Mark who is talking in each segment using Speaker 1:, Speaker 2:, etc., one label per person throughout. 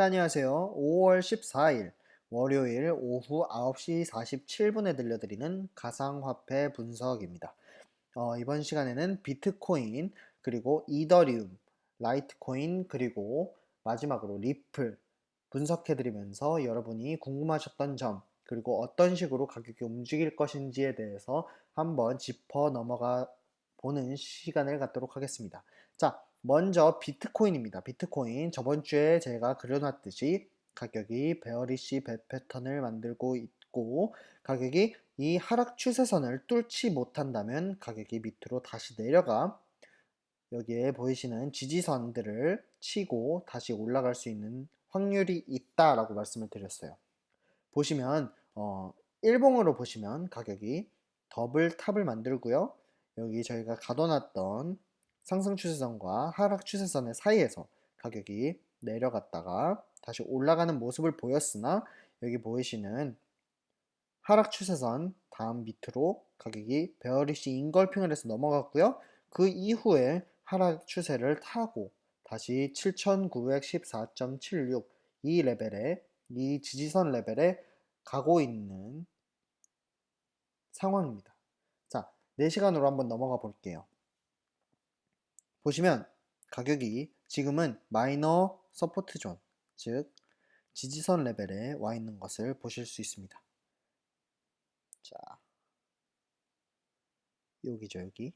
Speaker 1: 자, 안녕하세요. 5월 14일 월요일 오후 9시 47분에 들려드리는 가상화폐 분석입니다. 어, 이번 시간에는 비트코인, 그리고 이더리움, 라이트코인, 그리고 마지막으로 리플 분석해드리면서 여러분이 궁금하셨던 점, 그리고 어떤 식으로 가격이 움직일 것인지에 대해서 한번 짚어 넘어가 보는 시간을 갖도록 하겠습니다. 자, 먼저 비트코인입니다. 비트코인 저번 주에 제가 그려놨듯이 가격이 베어리시 배 패턴을 만들고 있고 가격이 이 하락 추세선을 뚫지 못한다면 가격이 밑으로 다시 내려가 여기에 보이시는 지지선들을 치고 다시 올라갈 수 있는 확률이 있다라고 말씀을 드렸어요. 보시면 어, 일봉으로 보시면 가격이 double top을 만들고요. 여기 저희가 가둬놨던 상승 추세선과 하락 추세선의 사이에서 가격이 내려갔다가 다시 올라가는 모습을 보였으나 여기 보이시는 하락 추세선 다음 밑으로 가격이 bearish engulfing을 해서 넘어갔고요. 그 이후에 하락 추세를 타고 다시 7914.76 이 레벨에 이 지지선 레벨에 가고 있는 상황입니다. 자, 4시간으로 한번 넘어가 볼게요. 보시면 가격이 지금은 minor support zone, 즉 지지선 레벨에 와 있는 것을 보실 수 있습니다. 자, 여기죠, 여기.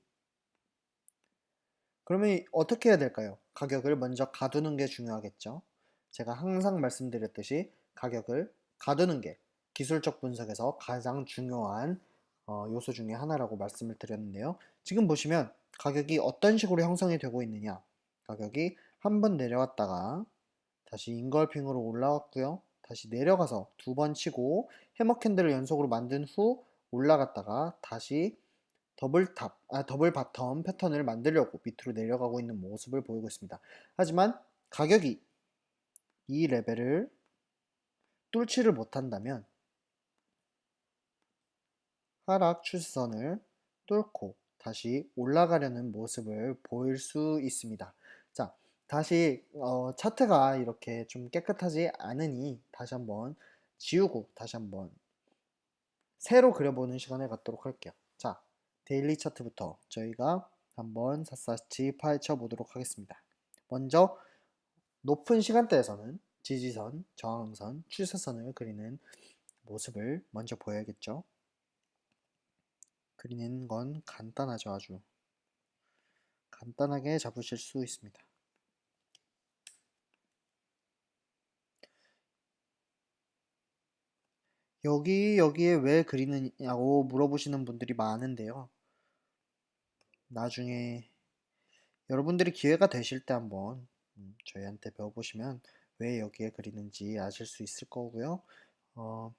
Speaker 1: 그러면 어떻게 해야 될까요? 가격을 먼저 가두는 게 중요하겠죠. 제가 항상 말씀드렸듯이 가격을 가두는 게 기술적 분석에서 가장 중요한 어, 요소 중에 하나라고 말씀을 드렸는데요. 지금 보시면 가격이 어떤 식으로 형성이 되고 있느냐 가격이 한 번 내려왔다가 다시 engulfing으로 올라왔고요 다시 내려가서 두 번 치고 hammer candle을 연속으로 만든 후 올라갔다가 다시 double top, 아, double bottom 패턴을 만들려고 밑으로 내려가고 있는 모습을 보이고 있습니다. 하지만 가격이 이 레벨을 뚫지를 못한다면 하락 추세선을 뚫고 다시 올라가려는 모습을 보일 수 있습니다. 자, 다시 어, 차트가 이렇게 좀 깨끗하지 않으니 다시 한번 지우고 다시 한번 새로 그려보는 시간을 갖도록 할게요. 자, 데일리 차트부터 저희가 한번 샅샅이 파헤쳐 보도록 하겠습니다. 먼저 높은 시간대에서는 지지선, 저항선, 추세선을 그리는 모습을 먼저 보여야겠죠. 그리는 건 간단하죠 아주. 간단하게 잡으실 수 있습니다. 여기 여기에 왜 그리느냐고 물어보시는 분들이 많은데요. 나중에 여러분들이 기회가 되실 때 한번 음, 저희한테 배워보시면 왜 여기에 그리는지 아실 수 있을 거고요. 어,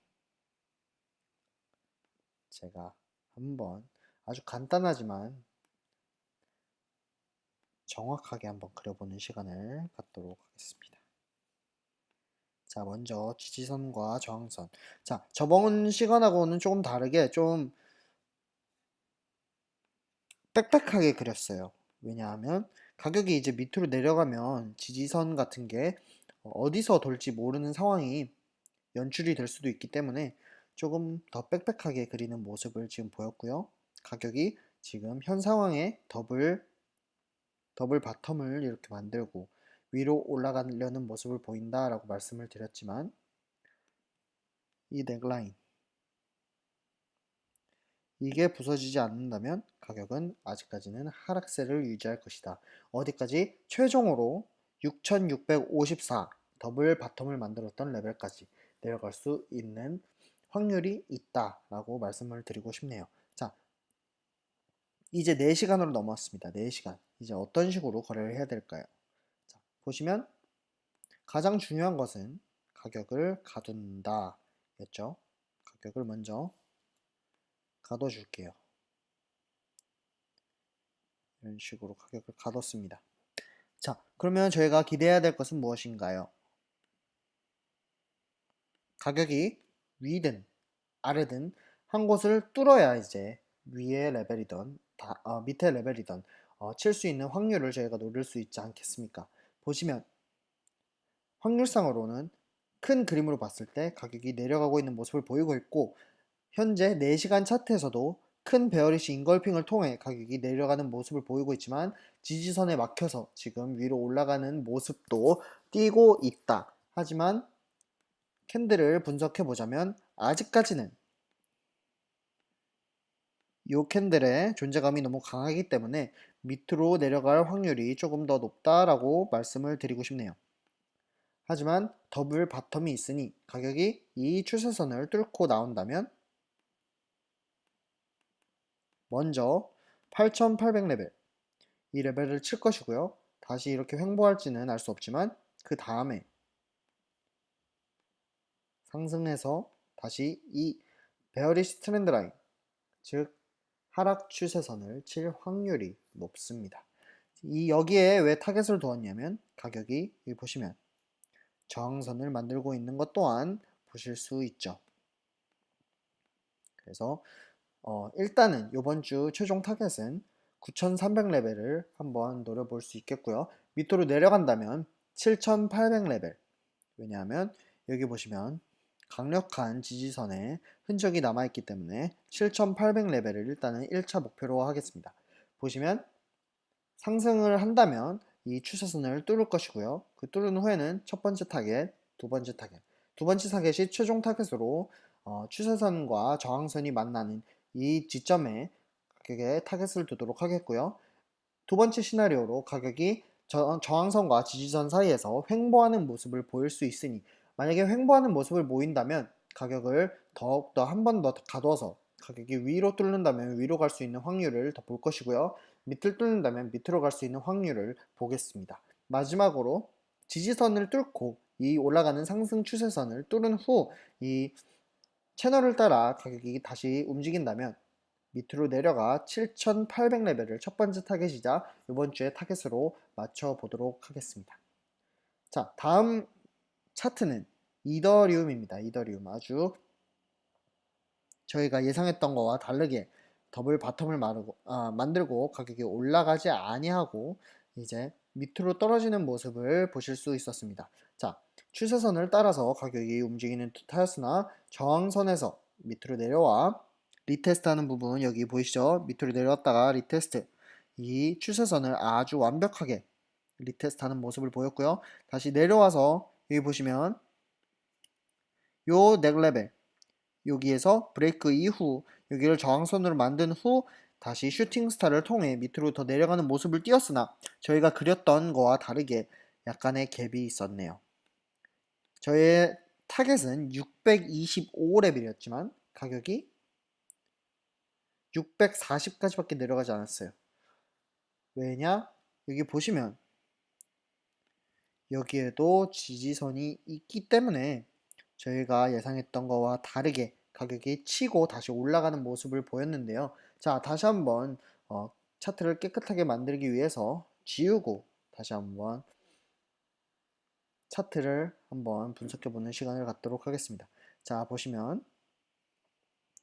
Speaker 1: 제가 한번 아주 간단하지만 정확하게 한번 그려보는 시간을 갖도록 하겠습니다. 자, 먼저 지지선과 저항선. 자, 저번 시간하고는 조금 다르게 좀 빽빽하게 그렸어요. 왜냐하면 가격이 이제 밑으로 내려가면 지지선 같은 게 어디서 돌지 모르는 상황이 연출이 될 수도 있기 때문에 조금 더 빽빽하게 그리는 모습을 지금 보였고요. 가격이 지금 현 상황에 double double bottom을 이렇게 만들고 위로 올라가려는 모습을 보인다 라고 말씀을 드렸지만 이 넥라인 이게 부서지지 않는다면 가격은 아직까지는 하락세를 유지할 것이다. 어디까지? 최종으로 6654 더블 바텀을 만들었던 레벨까지 내려갈 수 있는 확률이 있다라고 말씀을 드리고 싶네요. 자, 이제 4시간으로 넘어왔습니다. 4시간. 이제 어떤 식으로 거래를 해야 될까요? 자, 보시면 가장 중요한 것은 가격을 가둔다 였죠. 가격을 먼저 가둬줄게요. 이런 식으로 가격을 가뒀습니다. 자, 그러면 저희가 기대해야 될 것은 무엇인가요? 가격이 위든 아래든 한 곳을 뚫어야 이제 위의 레벨이던 다, 어, 밑에 레벨이던 어, 칠 수 있는 확률을 저희가 노릴 수 있지 않겠습니까? 보시면 확률상으로는 큰 그림으로 봤을 때 가격이 내려가고 있는 모습을 보이고 있고 현재 4시간 차트에서도 큰 베어리시 인걸핑을 통해 가격이 내려가는 모습을 보이고 있지만 지지선에 막혀서 지금 위로 올라가는 모습도 띄고 있다. 하지만 캔들을 분석해 보자면 아직까지는 이 캔들의 존재감이 너무 강하기 때문에 밑으로 내려갈 확률이 조금 더 높다라고 말씀을 드리고 싶네요. 하지만 double bottom이 있으니 가격이 이 추세선을 뚫고 나온다면 먼저 8800레벨 이 레벨을 칠 것이고요. 다시 이렇게 횡보할지는 알 수 없지만 그 다음에 상승해서 다시 이 bearish trend line 즉 하락 추세선을 칠 확률이 높습니다. 이 여기에 왜 타겟을 두었냐면 가격이 여기 보시면 저항선을 만들고 있는 것 또한 보실 수 있죠. 그래서 어, 일단은 이번 주 최종 타겟은 9300레벨을 한번 노려볼 수 있겠고요. 밑으로 내려간다면 7800레벨 왜냐하면 여기 보시면 강력한 지지선에 흔적이 남아있기 때문에 7800레벨을 일단은 1차 목표로 하겠습니다. 보시면 상승을 한다면 이 추세선을 뚫을 것이고요. 그 뚫은 후에는 첫 번째 타겟, 두 번째 타겟. 두 번째 타겟이 최종 타겟으로 어, 추세선과 저항선이 만나는 이 지점에 가격에 타겟을 두도록 하겠고요. 두 번째 시나리오로 가격이 저, 저항선과 지지선 사이에서 횡보하는 모습을 보일 수 있으니 만약에 횡보하는 모습을 보인다면 가격을 더욱더 한 번 더 가둬서 가격이 위로 뚫는다면 위로 갈 수 있는 확률을 더 볼 것이고요. 밑을 뚫는다면 밑으로 갈 수 있는 확률을 보겠습니다. 마지막으로 지지선을 뚫고 이 올라가는 상승 추세선을 뚫은 후 이 채널을 따라 가격이 다시 움직인다면 밑으로 내려가 7800레벨을 첫 번째 타겟이자 이번 주에 타겟으로 맞춰 보도록 하겠습니다. 자, 다음 차트는 이더리움입니다. 이더리움 아주 저희가 예상했던 거와 다르게 double bottom을 마르고, 아, 만들고 가격이 올라가지 아니하고 이제 밑으로 떨어지는 모습을 보실 수 있었습니다. 자, 추세선을 따라서 가격이 움직이는 듯하였으나 저항선에서 밑으로 내려와 retest 하는 부분 여기 보이시죠? 밑으로 내려왔다가 retest 이 추세선을 아주 완벽하게 retest 하는 모습을 보였고요. 다시 내려와서 여기 보시면 요 neck level 여기에서 브레이크 이후 여기를 저항선으로 만든 후 다시 shooting star를 통해 밑으로 더 내려가는 모습을 띄었으나 저희가 그렸던 거와 다르게 약간의 갭이 있었네요. 저의 타겟은 625레벨이었지만 가격이 640까지밖에 내려가지 않았어요. 왜냐? 여기 보시면 여기에도 지지선이 있기 때문에 저희가 예상했던 거와 다르게 가격이 치고 다시 올라가는 모습을 보였는데요. 자, 다시 한번 어, 차트를 깨끗하게 만들기 위해서 지우고 다시 한번 차트를 한번 분석해 보는 시간을 갖도록 하겠습니다. 자, 보시면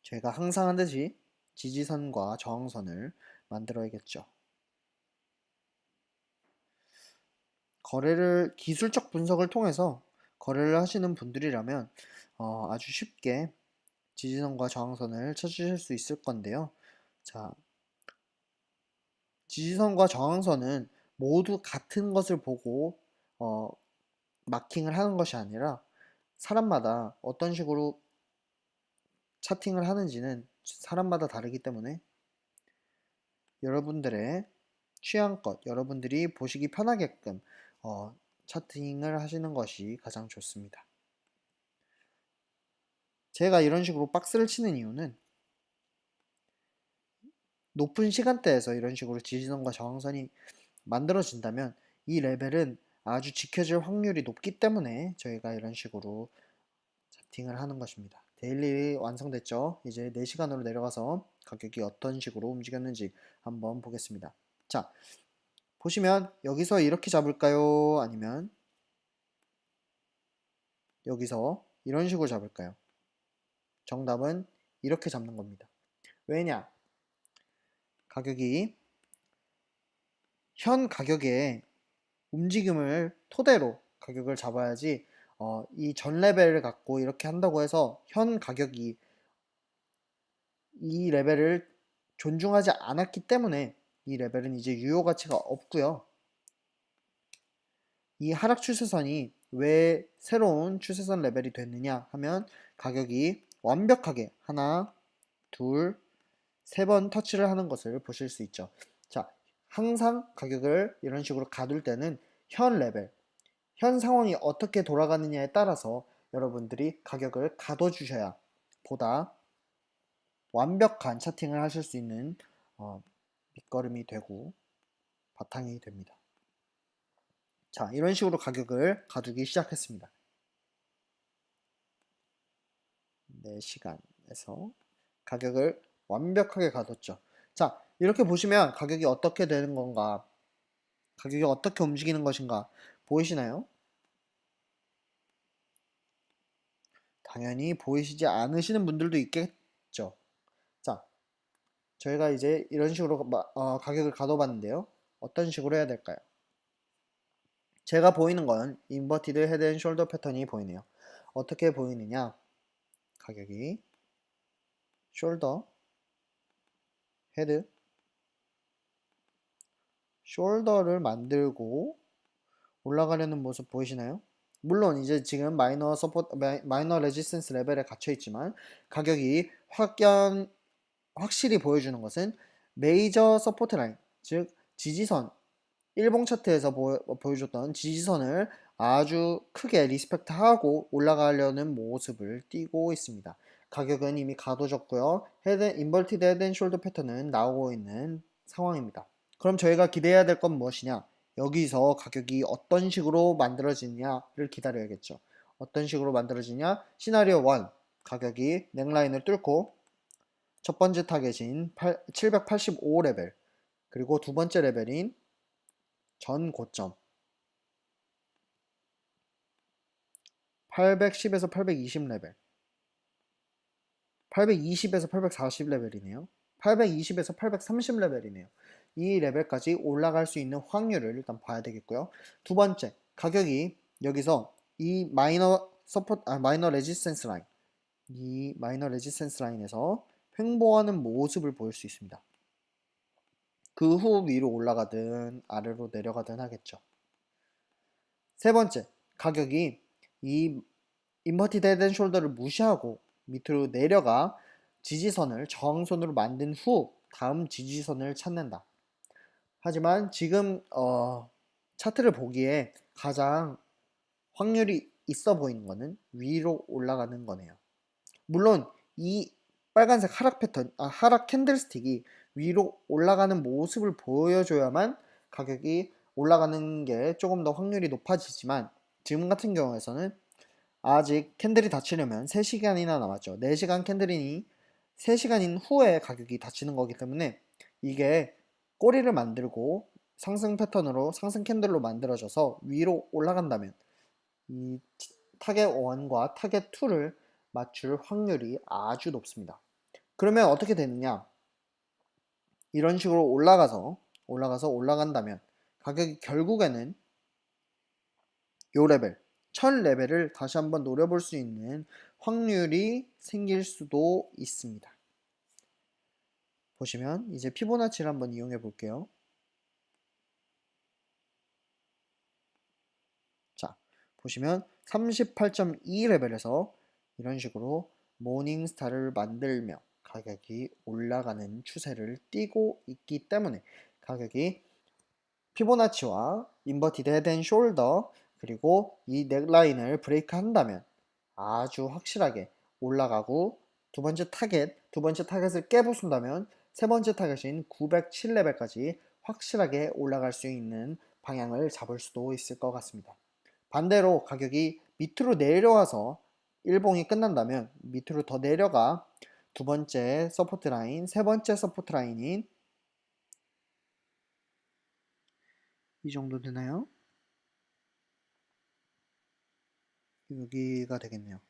Speaker 1: 저희가 항상 하듯이 지지선과 저항선을 만들어야겠죠. 거래를 기술적 분석을 통해서 거래를 하시는 분들이라면 어, 아주 쉽게 지지선과 저항선을 찾으실 수 있을 건데요. 자, 지지선과 저항선은 모두 같은 것을 보고 어, 마킹을 하는 것이 아니라 사람마다 어떤 식으로 차팅을 하는지는 사람마다 다르기 때문에 여러분들의 취향껏 여러분들이 보시기 편하게끔 어, 차팅을 하시는 것이 가장 좋습니다. 제가 이런 식으로 박스를 치는 이유는 높은 시간대에서 이런 식으로 지지선과 저항선이 만들어진다면 이 레벨은 아주 지켜질 확률이 높기 때문에 저희가 이런 식으로 차팅을 하는 것입니다. 데일리 완성됐죠? 이제 4시간으로 내려가서 가격이 어떤 식으로 움직였는지 한번 보겠습니다. 자, 보시면 여기서 이렇게 잡을까요? 아니면 여기서 이런 식으로 잡을까요? 정답은 이렇게 잡는 겁니다. 왜냐? 가격이 현 가격의 움직임을 토대로 가격을 잡아야지 어, 이 전 레벨을 갖고 이렇게 한다고 해서 현 가격이 이 레벨을 존중하지 않았기 때문에 이 레벨은 이제 유효 가치가 없고요. 이 하락 추세선이 왜 새로운 추세선 레벨이 됐느냐 하면 가격이 완벽하게 하나, 둘, 세 번 터치를 하는 것을 보실 수 있죠. 자, 항상 가격을 이런 식으로 가둘 때는 현 레벨, 현 상황이 어떻게 돌아가느냐에 따라서 여러분들이 가격을 가둬주셔야 보다 완벽한 차팅을 하실 수 있는 어, 밑거름이 되고 바탕이 됩니다. 자, 이런 식으로 가격을 가두기 시작했습니다. 4시간에서 가격을 완벽하게 가뒀죠. 자, 이렇게 보시면 가격이 어떻게 되는 건가? 가격이 어떻게 움직이는 것인가? 보이시나요? 당연히 보이시지 않으시는 분들도 있겠죠. 자, 저희가 이제 이런 식으로 어, 가격을 가둬봤는데요. 어떤 식으로 해야 될까요? 제가 보이는 건 inverted head and shoulder 패턴이 보이네요. 어떻게 보이느냐? 가격이 shoulder head shoulder를 만들고 올라가려는 모습 보이시나요? 물론 이제 지금 minor support minor resistance level에 갇혀 있지만 가격이 확연 확실히 보여주는 것은 major support line 즉 지지선 일봉 차트에서 보, 여줬던 지지선을 아주 크게 respect하고 올라가려는 모습을 띄고 있습니다. 가격은 이미 가둬졌고요. head inverted head and shoulder 패턴은 나오고 있는 상황입니다. 그럼 저희가 기대해야 될 건 무엇이냐? 여기서 가격이 어떤 식으로 만들어지냐를 기다려야겠죠. 어떤 식으로 만들어지냐? 시나리오 1 가격이 neckline을 뚫고 첫 번째 타겟인 785레벨 그리고 두 번째 레벨인 전 고점. 810에서 820레벨. 820에서 840레벨이네요. 820에서 830레벨이네요. 이 레벨까지 올라갈 수 있는 확률을 일단 봐야 되겠고요. 두 번째 가격이 여기서 이 minor support 아 minor resistance line. 이 minor resistance line에서 횡보하는 모습을 보일 수 있습니다 그 후 위로 올라가든 아래로 내려가든 하겠죠 세 번째 가격이 이 inverted head and shoulder를 무시하고 밑으로 내려가 지지선을 저항선으로 만든 후 다음 지지선을 찾는다. 하지만 지금 어, 차트를 보기에 가장 확률이 있어 보이는 것은 위로 올라가는 거네요. 물론 이 빨간색 하락 패턴, 아, 하락 candlestick이 위로 올라가는 모습을 보여줘야만 가격이 올라가는 게 조금 더 확률이 높아지지만 지금 같은 경우에서는 아직 candle이 닫히려면 3시간이나 남았죠. 4시간 candle이니 3시간인 후에 가격이 닫히는 거기 때문에 이게 꼬리를 만들고 상승 패턴으로 상승 candle로 만들어져서 위로 올라간다면 이 타겟 1과 타겟 2를 맞출 확률이 아주 높습니다. 그러면 어떻게 되느냐? 이런 식으로 올라가서 올라가서 올라간다면 가격이 결국에는 요 레벨 1000 레벨을 다시 한번 노려볼 수 있는 확률이 생길 수도 있습니다. 보시면 이제 피보나치를 한번 이용해 볼게요. 자, 보시면 38.2 레벨에서 이런 식으로 morning star를 만들며 가격이 올라가는 추세를 띠고 있기 때문에 가격이 피보나치와 inverted head and shoulder 그리고 이 neckline을 break 한다면 아주 확실하게 올라가고 두 번째 타겟, 두 번째 타겟을 깨부순다면 세 번째 타겟인 907레벨까지 확실하게 올라갈 수 있는 방향을 잡을 수도 있을 것 같습니다. 반대로 가격이 밑으로 내려와서 일봉이 끝난다면 밑으로 더 내려가 두 번째 support line, 세 번째 support line인 이 정도 되나요? 여기가 되겠네요.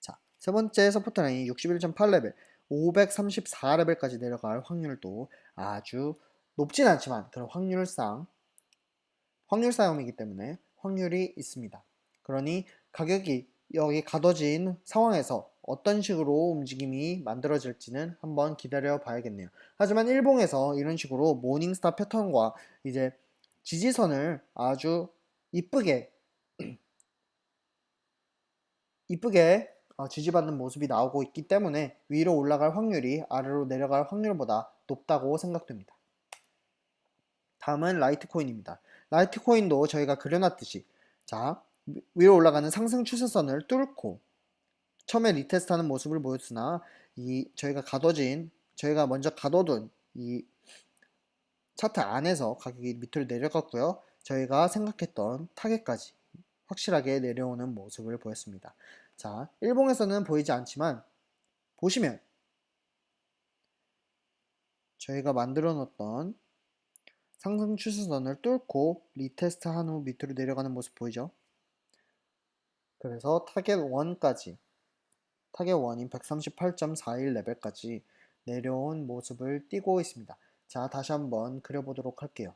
Speaker 1: 자, 세 번째 support line 61.8레벨, 534레벨까지 내려갈 확률도 아주 높진 않지만 그런 확률상 확률 싸움이기 때문에 확률이 있습니다. 그러니 가격이 여기 가둬진 상황에서 어떤 식으로 움직임이 만들어질지는 한번 기다려 봐야겠네요. 하지만 일봉에서 이런 식으로 모닝스타 패턴과 이제 지지선을 아주 이쁘게 이쁘게 어, 지지받는 모습이 나오고 있기 때문에 위로 올라갈 확률이 아래로 내려갈 확률보다 높다고 생각됩니다. 다음은 라이트코인입니다. 라이트코인도 저희가 그려놨듯이 자 위로 올라가는 상승 추세선을 뚫고 처음에 retest하는 모습을 보였으나 이 저희가 가둬진 저희가 먼저 가둬둔 이 차트 안에서 가격이 밑으로 내려갔고요. 저희가 생각했던 타겟까지 확실하게 내려오는 모습을 보였습니다. 자, 일봉에서는 보이지 않지만 보시면 저희가 만들어 놓았던 상승 추세선을 뚫고 retest 한 후 밑으로 내려가는 모습 보이죠? 그래서 타겟 1까지 타겟 1인 138.41 레벨까지 내려온 모습을 띄고 있습니다. 자 다시 한번 그려보도록 할게요.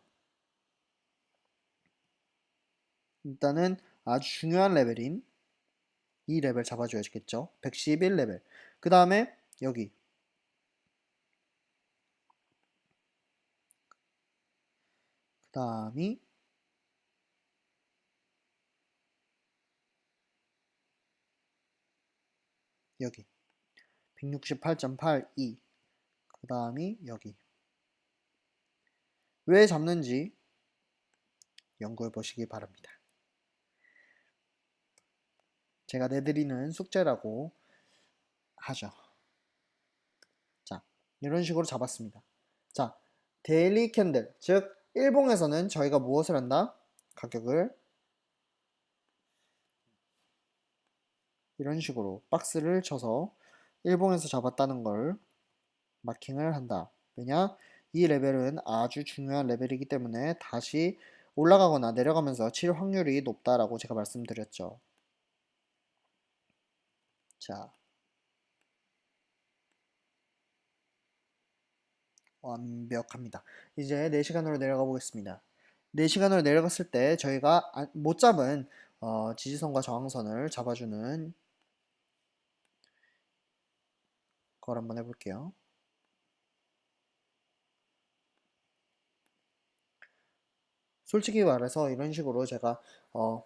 Speaker 1: 일단은 아주 중요한 레벨인 이 레벨 잡아줘야겠죠. 111레벨 그 다음에 여기 그 다음이 여기 168.82 그 다음이 여기 왜 잡는지 연구해 보시기 바랍니다. 제가 내드리는 숙제라고 하죠. 자, 이런 식으로 잡았습니다. 자, daily candle, 즉 일봉에서는 저희가 무엇을 한다? 가격을 이런 식으로 박스를 쳐서 일봉에서 잡았다는 걸 마킹을 한다. 왜냐? 이 레벨은 아주 중요한 레벨이기 때문에 다시 올라가거나 내려가면서 칠 확률이 높다라고 제가 말씀드렸죠. 자, 완벽합니다. 이제 4시간으로 내려가 보겠습니다. 4시간으로 내려갔을 때 저희가 못 잡은 어, 지지선과 저항선을 잡아주는 걸 한번 해볼게요. 솔직히 말해서 이런 식으로 제가 어,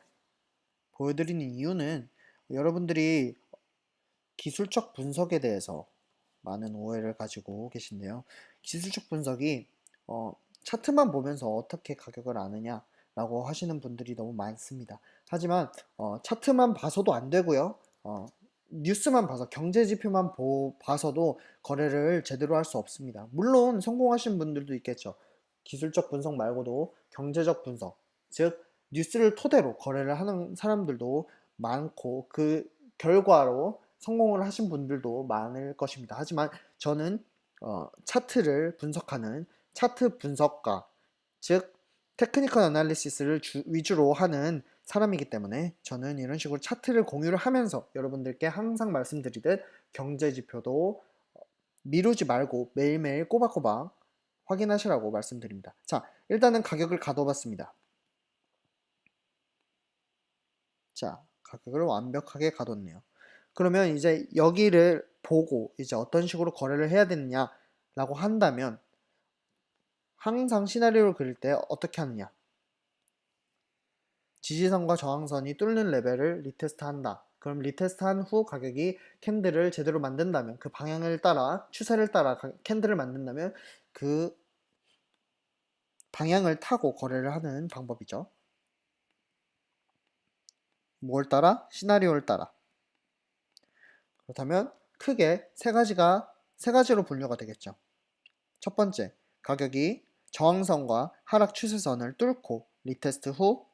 Speaker 1: 보여드리는 이유는 여러분들이 기술적 분석에 대해서 많은 오해를 가지고 계신데요. 기술적 분석이 어, 차트만 보면서 어떻게 가격을 아느냐 라고 하시는 분들이 너무 많습니다. 하지만 어, 차트만 봐서도 안 되고요. 어, 뉴스만 봐서 경제 지표만 보, 봐서도 거래를 제대로 할 수 없습니다. 물론 성공하신 분들도 있겠죠. 기술적 분석 말고도 경제적 분석, 즉 뉴스를 토대로 거래를 하는 사람들도 많고 그 결과로 성공을 하신 분들도 많을 것입니다. 하지만 저는 어, 차트를 분석하는 차트 분석가, 즉 technical analysis를 주, 위주로 하는 사람이기 때문에 저는 이런 식으로 차트를 공유를 하면서 여러분들께 항상 말씀드리듯 경제 지표도 미루지 말고 매일매일 꼬박꼬박 확인하시라고 말씀드립니다. 자, 일단은 가격을 가둬봤습니다. 자, 가격을 완벽하게 가뒀네요. 그러면 이제 여기를 보고 이제 어떤 식으로 거래를 해야 되느냐 라고 한다면 항상 시나리오를 그릴 때 어떻게 하느냐 지지선과 저항선이 뚫는 레벨을 retest 한다. 그럼 retest 한 후 가격이 candle을 제대로 만든다면 그 방향을 따라 추세를 따라 candle을 만든다면 그 방향을 타고 거래를 하는 방법이죠. 뭘 따라? 시나리오를 따라. 그렇다면 크게 세 가지가 세 가지로 분류가 되겠죠. 첫 번째, 가격이 저항선과 하락 추세선을 뚫고 retest 후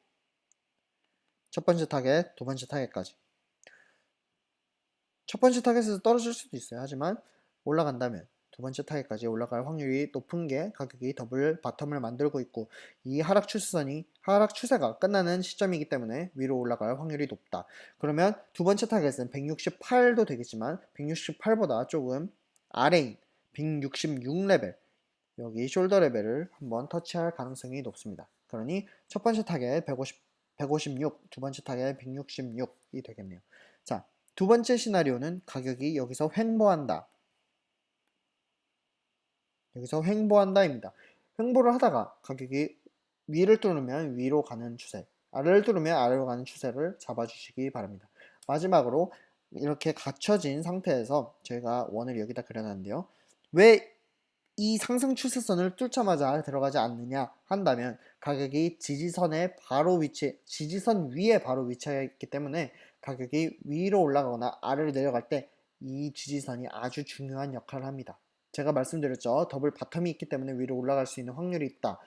Speaker 1: 첫 번째 타겟, 두 번째 타겟까지. 첫 번째 타겟에서 떨어질 수도 있어요. 하지만 올라간다면 두 번째 타겟까지 올라갈 확률이 높은 게 가격이 double bottom을 만들고 있고 이 하락 추세선이 하락 추세가 끝나는 시점이기 때문에 위로 올라갈 확률이 높다. 그러면 두 번째 타겟은 168도 되겠지만 168보다 조금 아래인 166레벨 여기 shoulder 레벨을 한번 터치할 가능성이 높습니다. 그러니 첫 번째 타겟 150, 156, 두 번째 타겟 166이 되겠네요. 자, 두 번째 시나리오는 가격이 여기서 횡보한다. 여기서 횡보한다입니다. 횡보를 하다가 가격이 위를 뚫으면 위로 가는 추세, 아래를 뚫으면 아래로 가는 추세를 잡아주시기 바랍니다. 마지막으로 이렇게 갖춰진 상태에서 저희가 원을 여기다 그려놨는데요. 왜 이 상승 추세선을 뚫자마자 들어가지 않느냐 한다면 가격이 지지선에 바로 위치, 지지선 위에 바로 위치해 있기 때문에 가격이 위로 올라가거나 아래로 내려갈 때 이 지지선이 아주 중요한 역할을 합니다. 제가 말씀드렸죠. double bottom이 있기 때문에 위로 올라갈 수 있는 확률이 있다.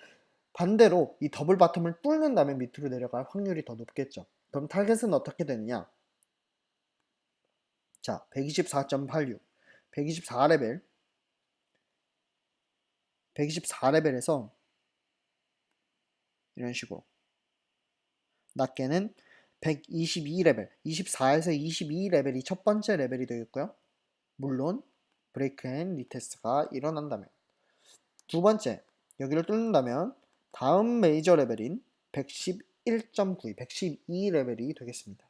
Speaker 1: 반대로 이 double bottom을 뚫는다면 밑으로 내려갈 확률이 더 높겠죠. 그럼 타겟은 어떻게 되느냐? 자, 124.86, 124레벨, 124레벨에서 이런 식으로 낮게는 122레벨, 24에서 22레벨이 첫 번째 레벨이 되겠고요. 물론 break and retest가 일어난다면 두 번째, 여기를 뚫는다면 다음 메이저 레벨인 111.92, 112레벨이 되겠습니다.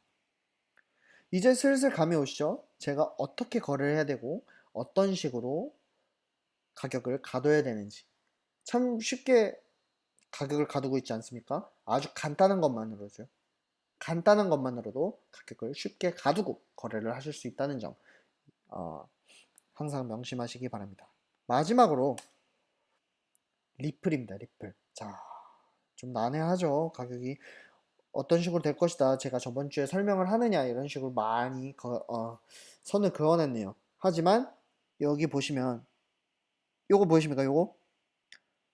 Speaker 1: 이제 슬슬 감이 오시죠? 제가 어떻게 거래를 해야 되고 어떤 식으로 가격을 가둬야 되는지 참 쉽게 가격을 가두고 있지 않습니까? 아주 간단한 것만으로죠. 간단한 것만으로도 가격을 쉽게 가두고 거래를 하실 수 있다는 점 어, 항상 명심하시기 바랍니다. 마지막으로 리플입니다. 리플. 자, 좀 난해하죠. 가격이 어떤 식으로 될 것이다. 제가 저번 주에 설명을 하느냐 이런 식으로 많이 거, 어, 선을 그어냈네요. 하지만 여기 보시면 요거 보이십니까? 요거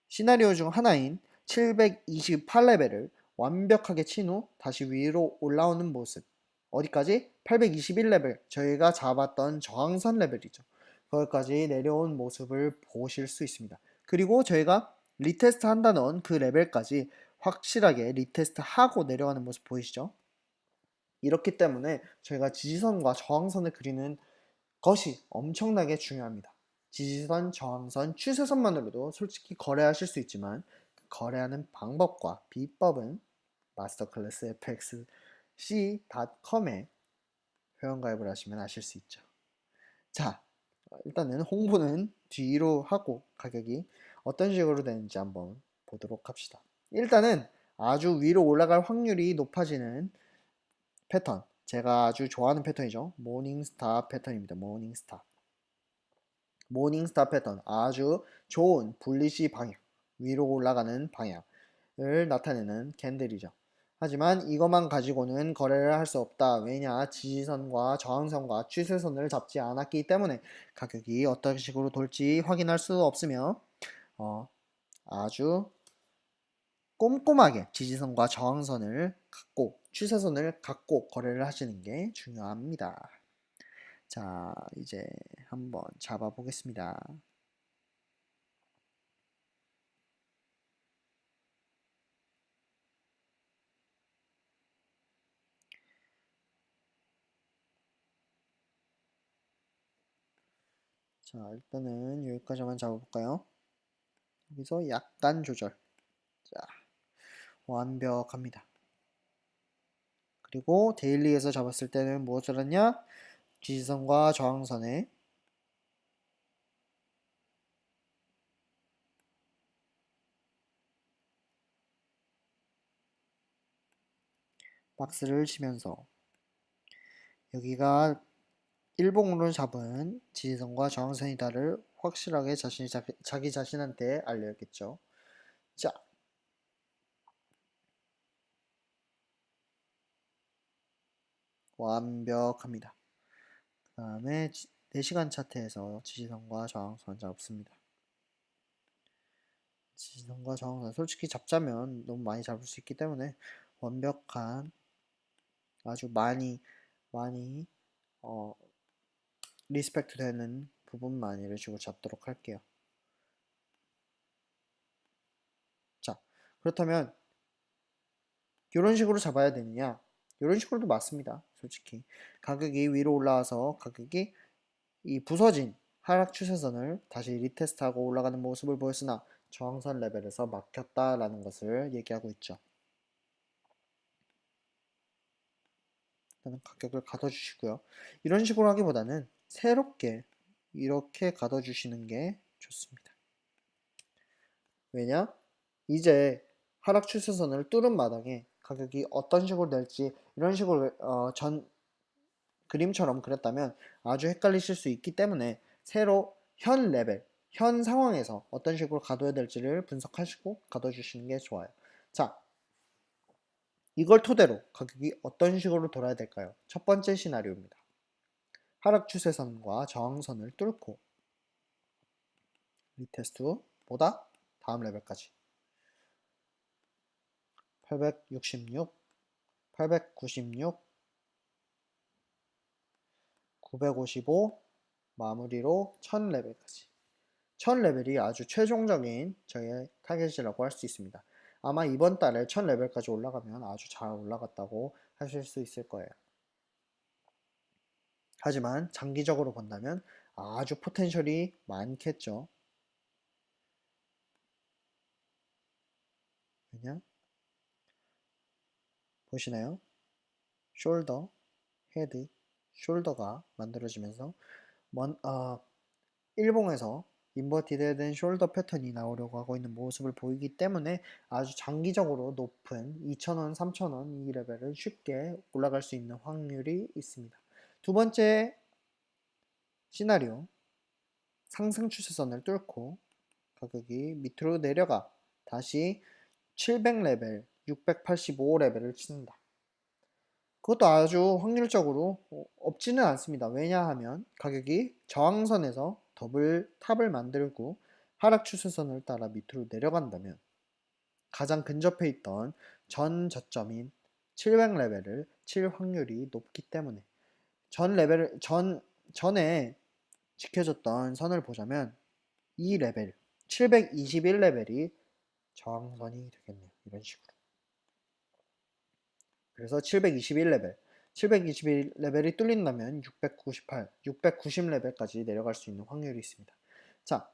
Speaker 1: 시나리오 중 하나인 728레벨을 완벽하게 친 후 다시 위로 올라오는 모습 어디까지? 821레벨 저희가 잡았던 저항선 레벨이죠 거기까지 내려온 모습을 보실 수 있습니다 그리고 저희가 retest 한다는 그 레벨까지 확실하게 retest 하고 내려가는 모습 보이시죠? 이렇기 때문에 저희가 지지선과 저항선을 그리는 것이 엄청나게 중요합니다. 지지선, 저항선, 추세선만으로도 솔직히 거래하실 수 있지만 거래하는 방법과 비법은 마스터클래스 fxc.com에 회원가입을 하시면 아실 수 있죠. 자, 일단은 홍보는 뒤로 하고 가격이 어떤 식으로 되는지 한번 보도록 합시다. 일단은 아주 위로 올라갈 확률이 높아지는 패턴 제가 아주 좋아하는 패턴이죠. morning star 패턴입니다. morning star morning star 패턴 아주 좋은 bullish 방향 위로 올라가는 방향을 나타내는 candle이죠. 하지만 이것만 가지고는 거래를 할 수 없다. 왜냐 지지선과 저항선과 추세선을 잡지 않았기 때문에 가격이 어떤 식으로 돌지 확인할 수 없으며 어, 아주 꼼꼼하게 지지선과 저항선을 갖고 추세선을 갖고 거래를 하시는 게 중요합니다. 자 이제 한번 잡아 보겠습니다. 자 일단은 여기까지만 잡아볼까요? 여기서 약간 조절 자 완벽합니다. 그리고 데일리에서 잡았을 때는 무엇을 하냐? 지지선과 저항선에 박스를 치면서 여기가 일봉으로 잡은 지지선과 저항선이다를 확실하게 자신이 자기, 자기 자신한테 알려야겠죠. 자, 완벽합니다. 그 다음에 4시간 차트에서 지지선과 저항선 잡습니다. 지지선과 저항선 솔직히 잡자면 너무 많이 잡을 수 있기 때문에 완벽한 아주 많이 많이 어, respect 되는 부분만 이런 식으로 잡도록 할게요. 자 그렇다면 이런 식으로 잡아야 되느냐 이런 식으로도 맞습니다. 솔직히 가격이 위로 올라와서 가격이 이 부서진 하락 추세선을 다시 retest하고 올라가는 모습을 보였으나 저항선 레벨에서 막혔다라는 것을 얘기하고 있죠. 일단은 가격을 가둬주시고요. 이런 식으로 하기보다는 새롭게 이렇게 가둬주시는 게 좋습니다. 왜냐? 이제 하락 추세선을 뚫은 마당에 가격이 어떤 식으로 될지 이런 식으로 어, 전 그림처럼 그렸다면 아주 헷갈리실 수 있기 때문에 새로 현 레벨, 현 상황에서 어떤 식으로 가둬야 될지를 분석하시고 가둬주시는 게 좋아요. 자, 이걸 토대로 가격이 어떤 식으로 돌아야 될까요? 첫 번째 시나리오입니다. 하락 추세선과 저항선을 뚫고 retest 후 다음 레벨까지 866, 896, 955 마무리로 1000레벨까지 1000레벨이 아주 최종적인 저의 타겟이라고 할 수 있습니다. 아마 이번 달에 1000레벨까지 올라가면 아주 잘 올라갔다고 하실 수 있을 거예요. 하지만 장기적으로 본다면 아주 potential이 많겠죠. 왜냐? 보시나요? shoulder, head, shoulder가 만들어지면서 먼, 어, 일봉에서 inverted head and shoulder 패턴이 나오려고 하고 있는 모습을 보이기 때문에 아주 장기적으로 높은 2,000원, 3,000원 이 레벨을 쉽게 올라갈 수 있는 확률이 있습니다. 두 번째 시나리오 상승 추세선을 뚫고 가격이 밑으로 내려가 다시 700레벨, 685레벨을 치는다. 그것도 아주 확률적으로 없지는 않습니다. 왜냐하면 가격이 저항선에서 double top을 만들고 하락 추세선을 따라 밑으로 내려간다면 가장 근접해 있던 전 저점인 700레벨을 칠 확률이 높기 때문에 전 레벨 전 전에 지켜졌던 선을 보자면 이 레벨 721레벨이 저항선이 되겠네요. 이런 식으로. 그래서 721레벨 721레벨이 뚫린다면 698, 690레벨까지 내려갈 수 있는 확률이 있습니다. 자,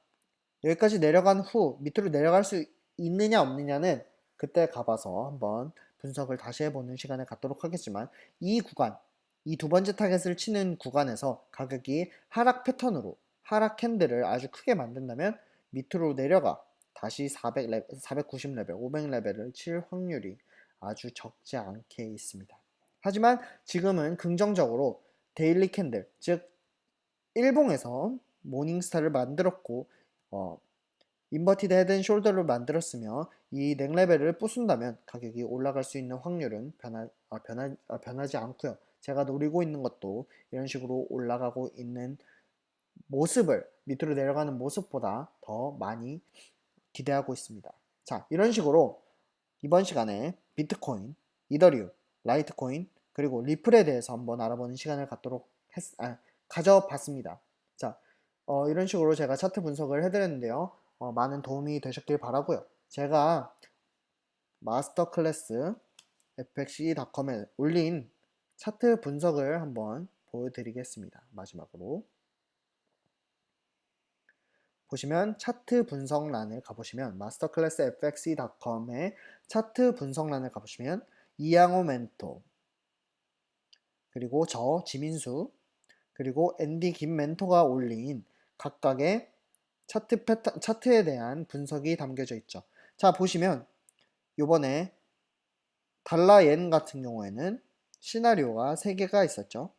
Speaker 1: 여기까지 내려간 후 밑으로 내려갈 수 있느냐 없느냐는 그때 가봐서 한번 분석을 다시 해보는 시간을 갖도록 하겠지만 이 구간, 이 두 번째 타겟을 치는 구간에서 가격이 하락 패턴으로 하락 candle을 아주 크게 만든다면 밑으로 내려가 다시 400레벨, 490레벨, 500레벨을 칠 확률이 아주 적지 않게 있습니다. 하지만 지금은 긍정적으로 daily candle, 즉 일봉에서 morning star를 만들었고 어, inverted head shoulder를 만들었으며 이 neck level을 부순다면 가격이 올라갈 수 있는 확률은 변하, 어, 변하, 어, 변하지 않고요. 제가 노리고 있는 것도 이런 식으로 올라가고 있는 모습을 밑으로 내려가는 모습보다 더 많이 기대하고 있습니다. 자, 이런 식으로 이번 시간에 비트코인, 이더리움, 라이트코인, 그리고 리플에 대해서 한번 알아보는 시간을 갖도록 했, 아, 가져봤습니다. 자, 어, 이런 식으로 제가 차트 분석을 해드렸는데요. 어, 많은 도움이 되셨길 바라고요. 제가 마스터 클래스 fxc.com에 올린 차트 분석을 한번 보여드리겠습니다. 마지막으로 보시면 차트 분석란을 가보시면 fxc.com의 차트 분석란을 가보시면 이양호 멘토 그리고 저 지민수 그리고 앤디 김 멘토가 올린 각각의 차트 패턴, 차트에 대한 분석이 담겨져 있죠. 자 보시면 요번에 달러엔 같은 경우에는 시나리오가 3개가 있었죠.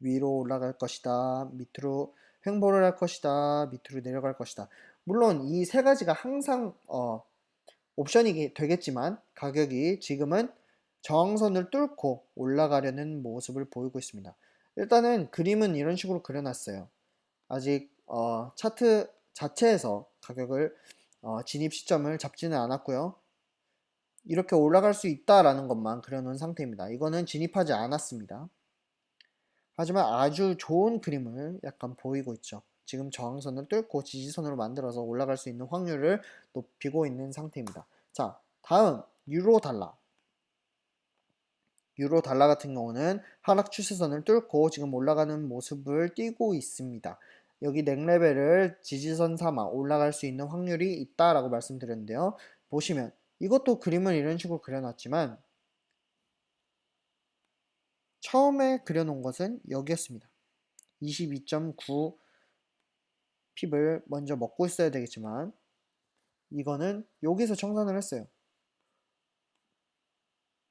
Speaker 1: 위로 올라갈 것이다. 밑으로 횡보를 할 것이다. 밑으로 내려갈 것이다. 물론 이 세 가지가 항상 어, 옵션이 되겠지만 가격이 지금은 저항선을 뚫고 올라가려는 모습을 보이고 있습니다. 일단은 그림은 이런 식으로 그려놨어요. 아직 어, 차트 자체에서 가격을 어, 진입 시점을 잡지는 않았고요. 이렇게 올라갈 수 있다라는 것만 그려놓은 상태입니다. 이거는 진입하지 않았습니다. 하지만 아주 좋은 그림을 약간 보이고 있죠. 지금 저항선을 뚫고 지지선으로 만들어서 올라갈 수 있는 확률을 높이고 있는 상태입니다. 자, 다음 유로 달러. 유로 달러 같은 경우는 하락 추세선을 뚫고 지금 올라가는 모습을 띄고 있습니다. 여기 neck level을 지지선 삼아 올라갈 수 있는 확률이 있다라고 말씀드렸는데요. 보시면 이것도 그림을 이런 식으로 그려놨지만 처음에 그려놓은 것은 여기였습니다. 22.9 pip을 먼저 먹고 있어야 되겠지만 이거는 여기서 청산을 했어요.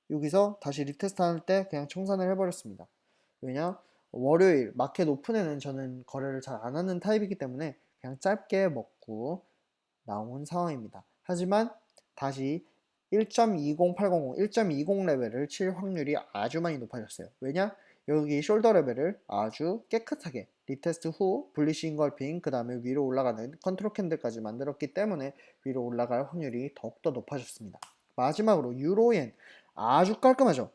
Speaker 1: 여기서 다시 retest 할때 그냥 청산을 해버렸습니다. 왜냐? 월요일 market open에는 저는 거래를 잘 안 하는 타입이기 때문에 그냥 짧게 먹고 나온 상황입니다. 하지만 다시 1.20800, 1.20 레벨을 칠 확률이 아주 많이 높아졌어요. 왜냐? 여기 shoulder level을 아주 깨끗하게 retest 후 bullish engulfing 그 다음에 위로 올라가는 control candle까지 만들었기 때문에 위로 올라갈 확률이 더욱더 높아졌습니다. 마지막으로 유로엔 아주 깔끔하죠?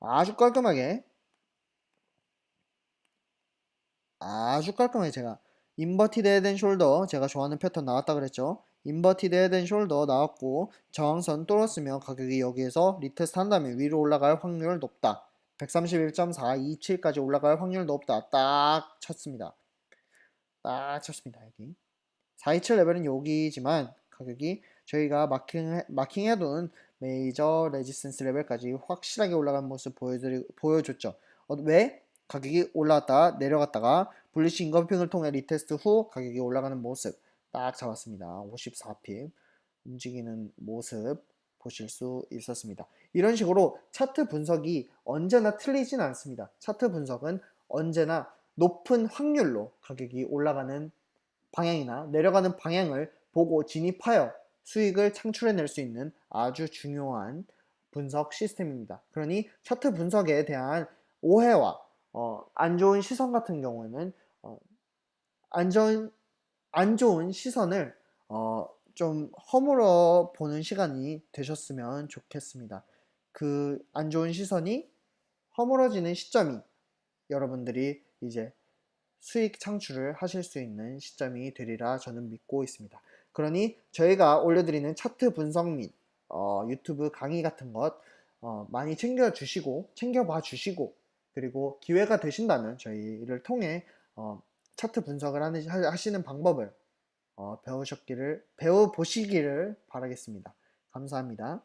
Speaker 1: 아주 깔끔하게 아주 깔끔하게 제가 inverted head shoulder 제가 좋아하는 패턴 나왔다 그랬죠 inverted head shoulder 나왔고 저항선 뚫었으면 가격이 여기에서 retest 한 다음에 위로 올라갈 확률 높다. 131.427까지 올라갈 확률 높다. 딱 쳤습니다. 딱 쳤습니다 여기. 427 레벨은 여기지만 가격이 저희가 marking, marking해둔 major resistance level까지 확실하게 올라간 모습 보여드리, 보여줬죠. 어, 왜? 가격이 올라갔다 내려갔다가 bullish engulfing을 통해 retest 후 가격이 올라가는 모습 딱 잡았습니다. 54pip 움직이는 모습 보실 수 있었습니다. 이런 식으로 차트 분석이 언제나 틀리진 않습니다. 차트 분석은 언제나 높은 확률로 가격이 올라가는 방향이나 내려가는 방향을 보고 진입하여 수익을 창출해낼 수 있는 아주 중요한 분석 시스템입니다. 그러니 차트 분석에 대한 오해와 어, 안 좋은 시선 같은 경우에는 어, 안 좋은 안 좋은 시선을 어, 좀 허물어 보는 시간이 되셨으면 좋겠습니다. 그 안 좋은 시선이 허물어지는 시점이 여러분들이 이제 수익 창출을 하실 수 있는 시점이 되리라 저는 믿고 있습니다. 그러니 저희가 올려드리는 차트 분석 및 어, 유튜브 강의 같은 것 어, 많이 챙겨주시고 챙겨봐 주시고 그리고 기회가 되신다면 저희를 통해 어, 차트 분석을 하는, 하시는 방법을 어, 배우셨기를 배워보시기를 바라겠습니다. 감사합니다.